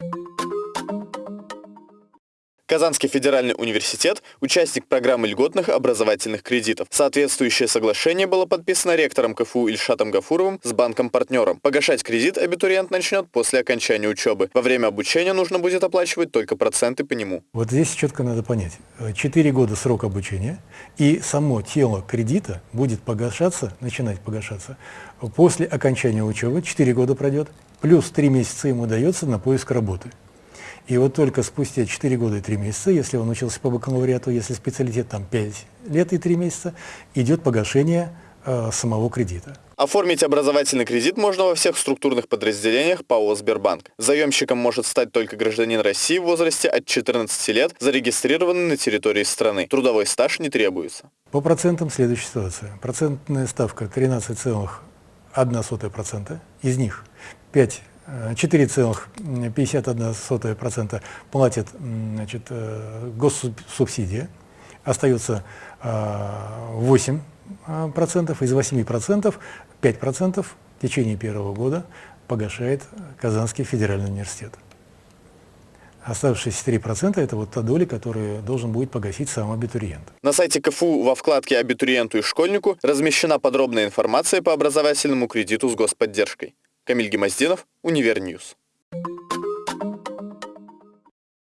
you Казанский федеральный университет – участник программы льготных образовательных кредитов. Соответствующее соглашение было подписано ректором КФУ Ильшатом Гафуровым с банком-партнером. Погашать кредит абитуриент начнет после окончания учебы. Во время обучения нужно будет оплачивать только проценты по нему. Вот здесь четко надо понять. Четыре года срок обучения, и само тело кредита будет погашаться, начинать погашаться после окончания учебы, четыре года пройдет, плюс три месяца ему дается на поиск работы. И вот только спустя 4 года и 3 месяца, если он учился по бакалавриату, если специалитет там 5 лет и 3 месяца, идет погашение э, самого кредита. Оформить образовательный кредит можно во всех структурных подразделениях ПАО «Сбербанк». Заемщиком может стать только гражданин России в возрасте от 14 лет, зарегистрированный на территории страны. Трудовой стаж не требуется. По процентам следующая ситуация. Процентная ставка 13,1%, из них 5 4,51% платит значит, э, госсубсидия, остается 8%, э, из 8% 5% в течение первого года погашает Казанский федеральный университет. Оставшиеся 3% – это вот та доля, которую должен будет погасить сам абитуриент. На сайте КФУ во вкладке «Абитуриенту и школьнику» размещена подробная информация по образовательному кредиту с господдержкой. Камиль Гимаздинов, Univer News.